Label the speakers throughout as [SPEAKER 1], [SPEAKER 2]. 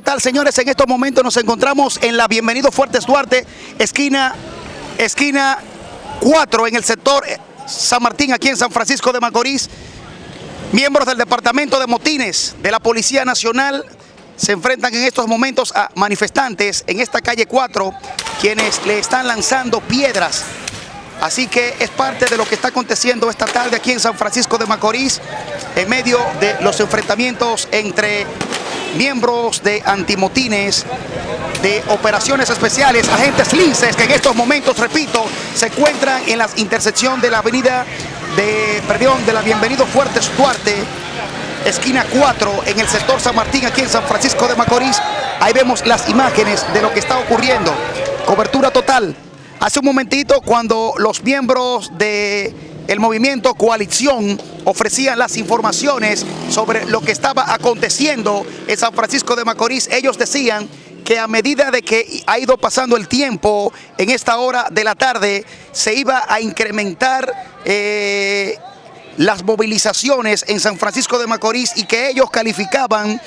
[SPEAKER 1] tal, señores? En estos momentos nos encontramos en la Bienvenido Fuertes Duarte, esquina, esquina 4 en el sector eh, San Martín, aquí en San Francisco de Macorís. Miembros del Departamento de Motines de la Policía Nacional se enfrentan en estos momentos a manifestantes en esta calle 4, quienes le están lanzando piedras. Así que es parte de lo que está aconteciendo esta tarde aquí en San Francisco de Macorís, en medio de los enfrentamientos entre miembros de antimotines, de operaciones especiales, agentes linces que en estos momentos, repito, se encuentran en la intersección de la avenida de, perdón, de la Bienvenido Fuertes Duarte, esquina 4, en el sector San Martín, aquí en San Francisco de Macorís. Ahí vemos las imágenes de lo que está ocurriendo. Cobertura total. Hace un momentito, cuando los miembros de movimiento Coalición ofrecían las informaciones sobre lo que estaba aconteciendo en San Francisco de Macorís. Ellos decían que a medida de que ha ido pasando el tiempo en esta hora de la tarde, se iba a incrementar eh, las movilizaciones en San Francisco de Macorís y que ellos calificaban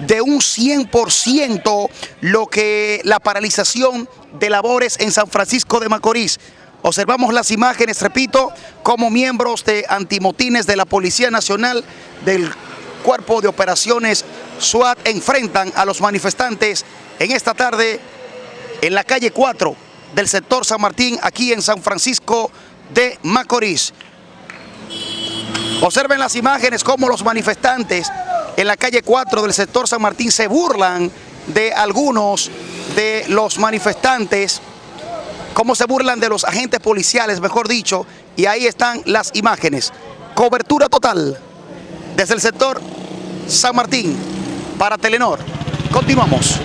[SPEAKER 1] de un 100% lo que la paralización de labores en San Francisco de Macorís. Observamos las imágenes, repito, como miembros de antimotines de la Policía Nacional del Cuerpo de Operaciones SWAT enfrentan a los manifestantes en esta tarde en la calle 4 del sector San Martín, aquí en San Francisco de Macorís. Observen las imágenes como los manifestantes en la calle 4 del sector San Martín se burlan de algunos de los manifestantes cómo se burlan de los agentes policiales, mejor dicho, y ahí están las imágenes. Cobertura total desde el sector San Martín para Telenor. Continuamos.